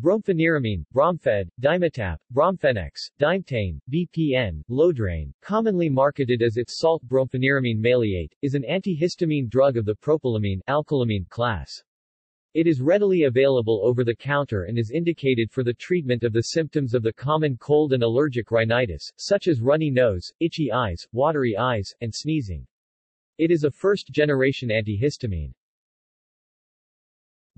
Brompheniramine, Bromfed, Dimetapp, Bromfenex, Dimetane, BPN, Lodrane, commonly marketed as its salt brompheniramine maleate, is an antihistamine drug of the propylamine alkylamine class. It is readily available over the counter and is indicated for the treatment of the symptoms of the common cold and allergic rhinitis, such as runny nose, itchy eyes, watery eyes, and sneezing. It is a first-generation antihistamine.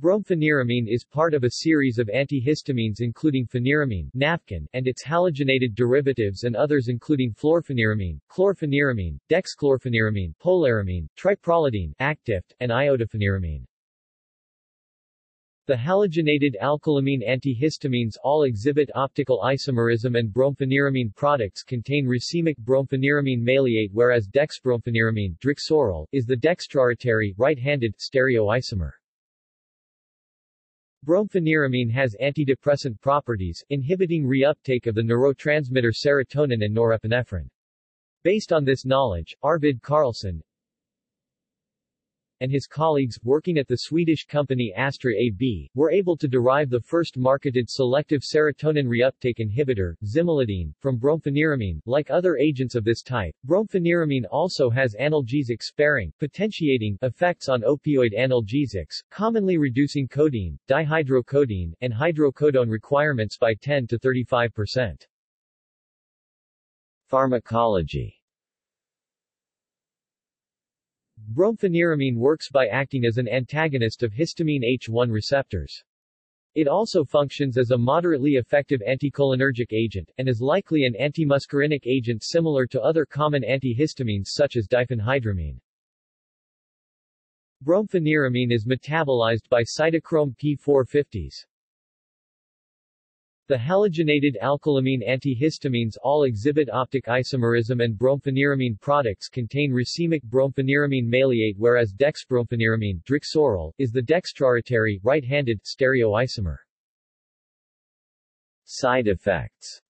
Brompheniramine is part of a series of antihistamines including pheniramine Naphcon, and its halogenated derivatives and others including fluorpheniramine, chlorpheniramine, dexchlorpheniramine, polaramine, triprolidine Actifed, and iodopheniramine. The halogenated alkylamine antihistamines all exhibit optical isomerism and brompheniramine products contain racemic brompheniramine maleate whereas dexbrompheniramine is the dextrorotatory, right-handed, stereoisomer. Brompheniramine has antidepressant properties, inhibiting reuptake of the neurotransmitter serotonin and norepinephrine. Based on this knowledge, Arvid Carlsson, and his colleagues, working at the Swedish company Astra AB, were able to derive the first marketed selective serotonin reuptake inhibitor, zimelidine, from brompheniramine. Like other agents of this type, brompheniramine also has analgesic-sparing, potentiating effects on opioid analgesics, commonly reducing codeine, dihydrocodeine, and hydrocodone requirements by 10 to 35 percent. Pharmacology Brompheniramine works by acting as an antagonist of histamine H1 receptors. It also functions as a moderately effective anticholinergic agent, and is likely an antimuscarinic agent similar to other common antihistamines such as diphenhydramine. Brompheniramine is metabolized by cytochrome P450s. The halogenated alkylamine antihistamines all exhibit optic isomerism and brompheniramine products contain racemic brompheniramine maleate whereas dexbrompheniramine Drixoral, is the dextrorotatory, right-handed, stereoisomer. Side effects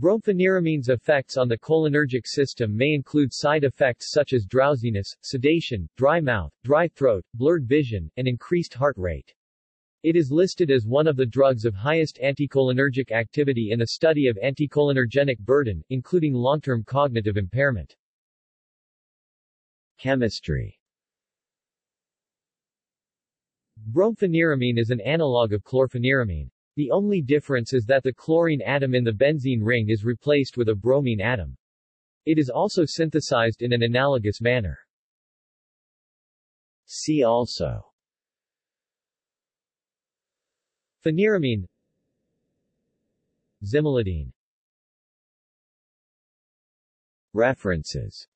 Brompheniramines effects on the cholinergic system may include side effects such as drowsiness, sedation, dry mouth, dry throat, blurred vision, and increased heart rate. It is listed as one of the drugs of highest anticholinergic activity in a study of anticholinergenic burden, including long-term cognitive impairment. Chemistry Brompheniramine is an analog of chlorpheniramine. The only difference is that the chlorine atom in the benzene ring is replaced with a bromine atom. It is also synthesized in an analogous manner. See also Pheniramine Zimelidine References.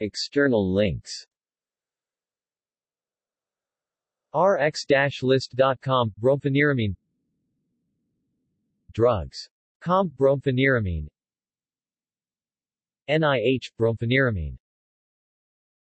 External links. Rx-list.com Brompheniramine. Drugs. Com Brompheniramine. NIH Brompheniramine